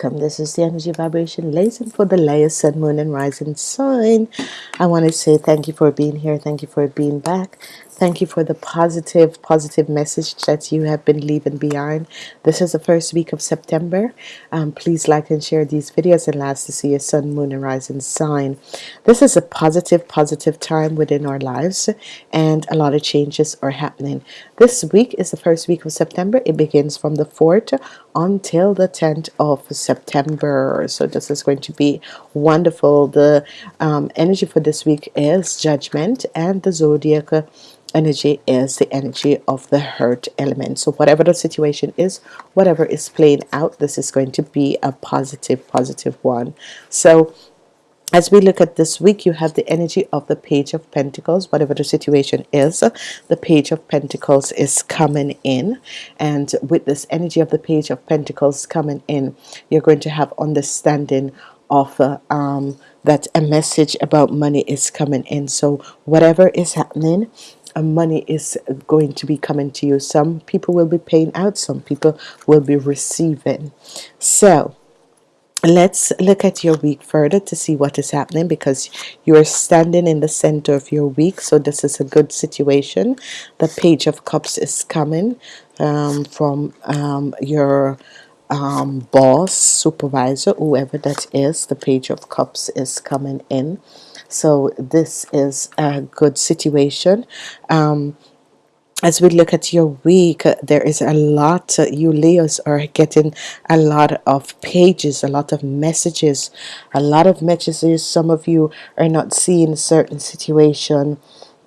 Welcome. This is the energy vibration lesson for the Leo Sun, Moon, and Rising sign. I want to say thank you for being here. Thank you for being back. Thank you for the positive, positive message that you have been leaving behind. This is the first week of September. Um, please like and share these videos and last to see a sun, moon, and rising sign. This is a positive, positive time within our lives, and a lot of changes are happening. This week is the first week of September. It begins from the 4th until the 10th of September. So this is going to be wonderful. The um, energy for this week is judgment, and the zodiac energy is the energy of the hurt element. So whatever the situation is, whatever is playing out, this is going to be a positive, positive one. So as we look at this week you have the energy of the page of Pentacles whatever the situation is. The page of Pentacles is coming in. And with this energy of the page of Pentacles coming in you're going to have understanding of uh, um, that a message about money is coming in. So whatever is happening uh, money is going to be coming to you. Some people will be paying out. Some people will be receiving. So let's look at your week further to see what is happening because you are standing in the center of your week so this is a good situation. The page of cups is coming um, from um, your um, boss supervisor whoever that is the page of cups is coming in. So this is a good situation. Um, as we look at your week uh, there is a lot uh, you Leos are getting a lot of pages a lot of messages a lot of messages. Some of you are not seeing a certain situation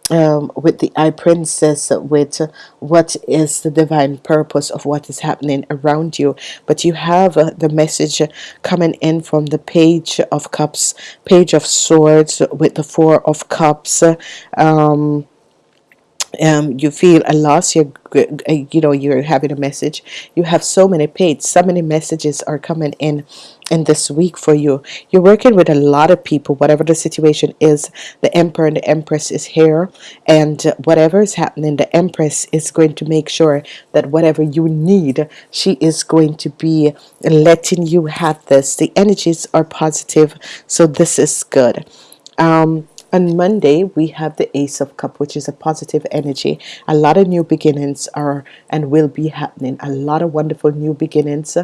um, with the High Priestess with uh, what is the divine purpose of what is happening around you. But you have uh, the message coming in from the page of cups page of swords with the four of cups um, um, you feel a loss you're uh, you know you're having a message. You have so many pages so many messages are coming in in this week for you. You're working with a lot of people whatever the situation is. The emperor and the empress is here and whatever is happening the empress is going to make sure that whatever you need she is going to be letting you have this. The energies are positive so this is good. Um, on Monday we have the Ace of Cup which is a positive energy. A lot of new beginnings are and will be happening. A lot of wonderful new beginnings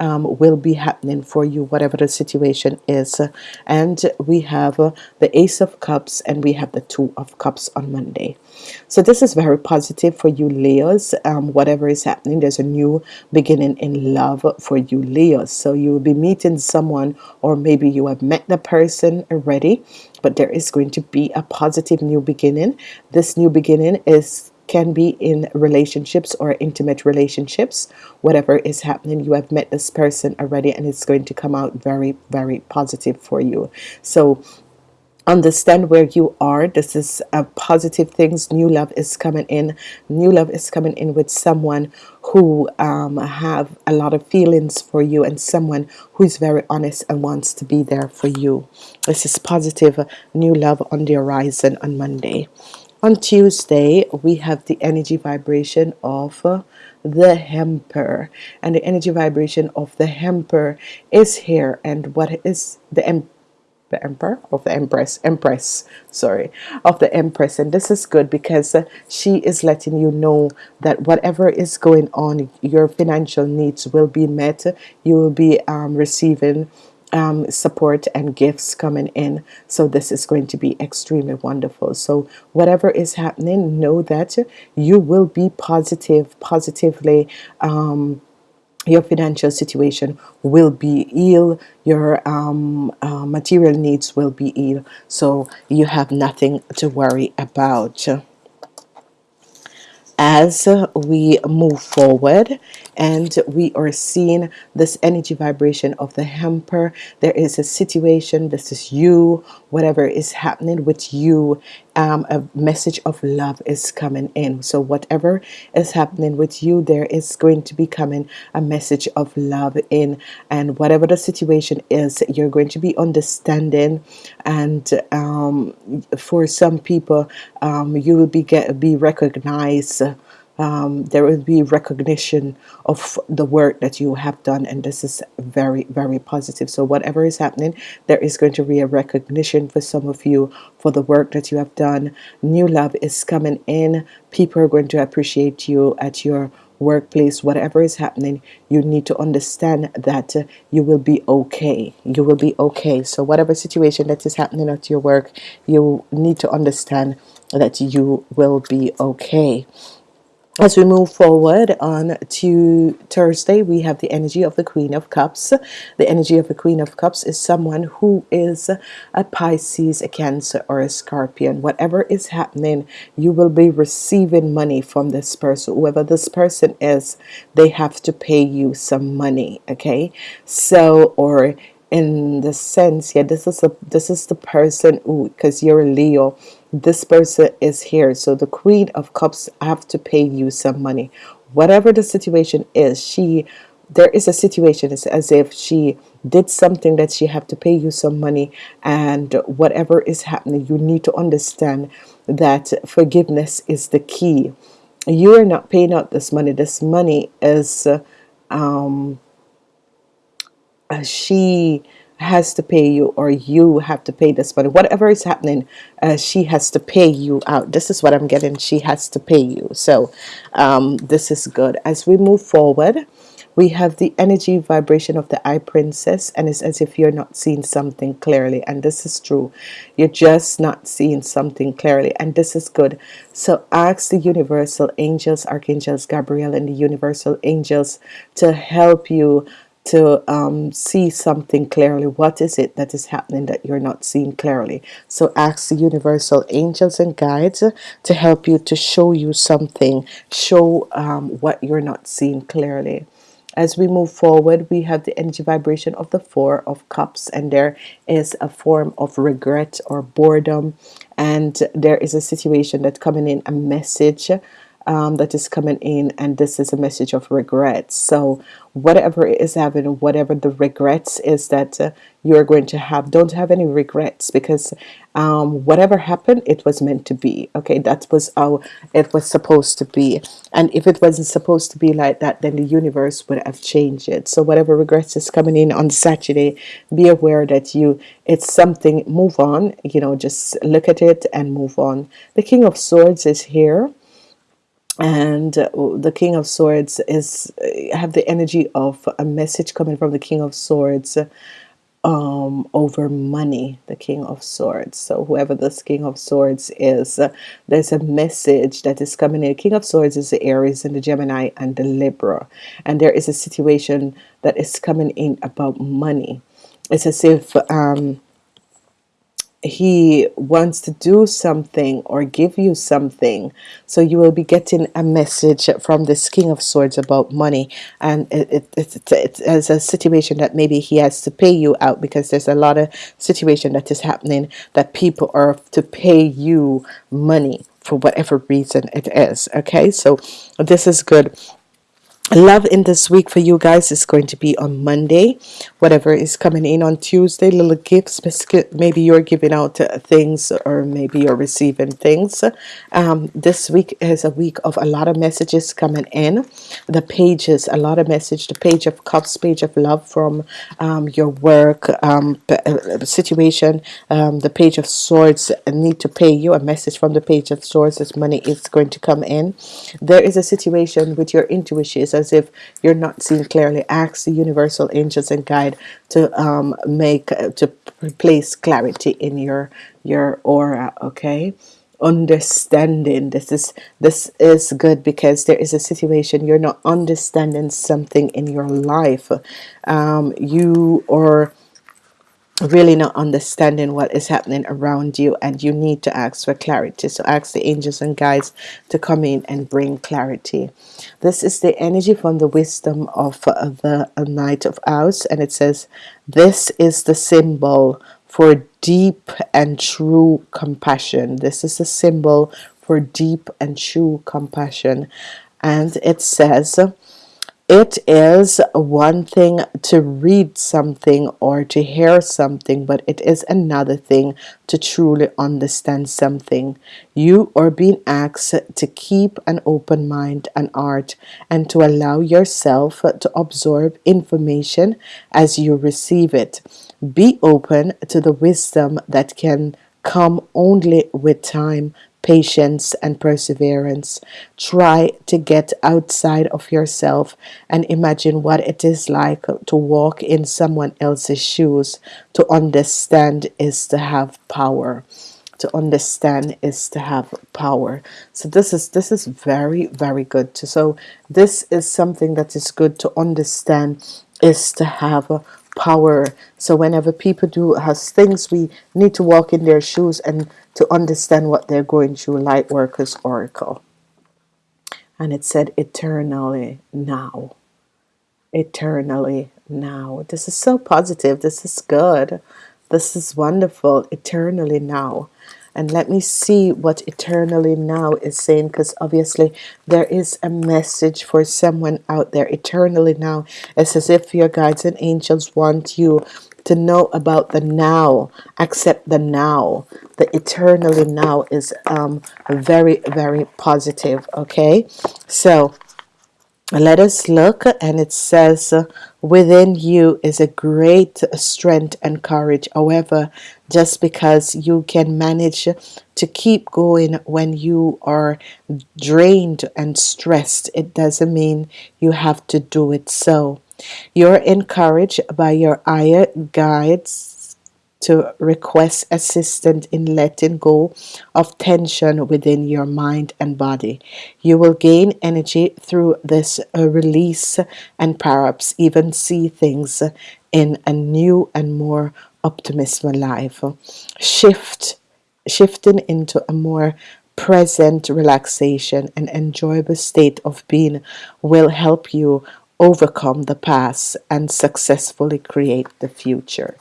um, will be happening for you whatever the situation is. And we have uh, the Ace of Cups and we have the Two of Cups on Monday. So this is very positive for you Leos. Um, whatever is happening there's a new beginning in love for you Leos. So you will be meeting someone or maybe you have met the person already but there is going to be a positive new beginning. This new beginning is can be in relationships or intimate relationships. Whatever is happening you have met this person already and it's going to come out very very positive for you. So understand where you are. This is a positive things. New love is coming in. New love is coming in with someone who um, have a lot of feelings for you and someone who is very honest and wants to be there for you. This is positive. New love on the horizon on Monday. On Tuesday we have the energy vibration of uh, the hamper and the energy vibration of the hamper is here. And what is the the emperor of the empress empress sorry of the empress. And this is good because uh, she is letting you know that whatever is going on your financial needs will be met. You will be um, receiving um, support and gifts coming in. So this is going to be extremely wonderful. So whatever is happening know that you will be positive positively um, your financial situation will be ill your um, uh, material needs will be ill. So you have nothing to worry about. As we move forward and we are seeing this energy vibration of the hamper there is a situation this is you whatever is happening with you um, a message of love is coming in. So whatever is happening with you there is going to be coming a message of love in. And whatever the situation is you're going to be understanding. And um, for some people um, you will be get be recognized um, there will be recognition of the work that you have done and this is very very positive. So whatever is happening there is going to be a recognition for some of you for the work that you have done. New love is coming in. People are going to appreciate you at your workplace. Whatever is happening you need to understand that uh, you will be okay. You will be okay. So whatever situation that is happening at your work you need to understand that you will be okay as we move forward on to Thursday, we have the energy of the Queen of Cups. The energy of the Queen of Cups is someone who is a Pisces, a Cancer, or a Scorpion. Whatever is happening, you will be receiving money from this person. Whoever this person is, they have to pay you some money. Okay, so or in the sense, yeah, this is a this is the person who, because you're a Leo this person is here. So the queen of cups I have to pay you some money. Whatever the situation is she there is a situation it's as if she did something that she have to pay you some money and whatever is happening you need to understand that forgiveness is the key. You are not paying out this money. This money is um, uh, she has to pay you or you have to pay this money. Whatever is happening uh, she has to pay you out. This is what I'm getting. She has to pay you. So um, this is good. As we move forward we have the energy vibration of the High Priestess and it's as if you're not seeing something clearly and this is true. You're just not seeing something clearly and this is good. So ask the universal angels archangels Gabriel and the universal angels to help you to um, see something clearly. What is it that is happening that you're not seeing clearly? So ask the universal angels and guides to help you to show you something. Show um, what you're not seeing clearly. As we move forward we have the energy vibration of the four of cups and there is a form of regret or boredom and there is a situation that coming in a message um, that is coming in and this is a message of regret. So whatever is happening whatever the regrets is that uh, you're going to have don't have any regrets because um, whatever happened it was meant to be okay? That was how it was supposed to be. And if it wasn't supposed to be like that then the universe would have changed it. So whatever regrets is coming in on Saturday be aware that you it's something move on you know just look at it and move on. The King of Swords is here and uh, the King of Swords is uh, have the energy of a message coming from the King of Swords um, over money the King of Swords. So whoever this King of Swords is uh, there's a message that is coming in. The King of Swords is the Aries and the Gemini and the Libra. And there is a situation that is coming in about money. It's as if um, he wants to do something or give you something. So you will be getting a message from this king of swords about money. And it, it, it, it, it's a situation that maybe he has to pay you out because there's a lot of situation that is happening that people are to pay you money for whatever reason it is. Okay? So this is good love in this week for you guys is going to be on Monday. Whatever is coming in on Tuesday little gifts maybe you're giving out uh, things or maybe you're receiving things. Um, this week is a week of a lot of messages coming in. The pages a lot of message the page of cups page of love from um, your work um, uh, situation um, the page of swords need to pay you a message from the page of swords. Money is going to come in. There is a situation with your intuition as if you're not seeing clearly. Ask the universal angels and guide to um, make uh, to place clarity in your your aura okay? Understanding. This is this is good because there is a situation you're not understanding something in your life. Um, you or really not understanding what is happening around you and you need to ask for clarity. So ask the angels and guides to come in and bring clarity. This is the energy from the wisdom of the Knight of House and it says this is the symbol for deep and true compassion. This is a symbol for deep and true compassion. And it says it is one thing to read something or to hear something, but it is another thing to truly understand something. You are being asked to keep an open mind and heart and to allow yourself to absorb information as you receive it. Be open to the wisdom that can come only with time patience and perseverance. Try to get outside of yourself and imagine what it is like to walk in someone else's shoes. To understand is to have power. To understand is to have power. So this is this is very very good. So this is something that is good to understand is to have power. So whenever people do has things we need to walk in their shoes and to understand what they're going through light workers oracle. And it said eternally now. Eternally now. This is so positive. This is good. This is wonderful. Eternally now and let me see what eternally now is saying because obviously there is a message for someone out there. Eternally now it's as if your guides and angels want you to know about the now. Accept the now. The eternally now is um, very very positive okay? So let us look and it says within you is a great strength and courage. However just because you can manage to keep going when you are drained and stressed it doesn't mean you have to do it. So you're encouraged by your higher guides to request assistance in letting go of tension within your mind and body. You will gain energy through this uh, release and perhaps even see things in a new and more optimistic life. Shift, shifting into a more present relaxation and enjoyable state of being will help you overcome the past and successfully create the future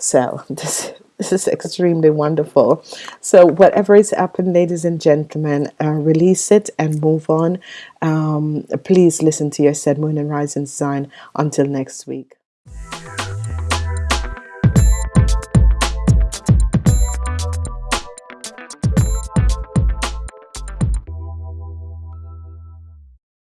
so this this is extremely wonderful. So whatever is happened ladies and gentlemen uh, release it and move on. Um, please listen to your said moon and rising sign until next week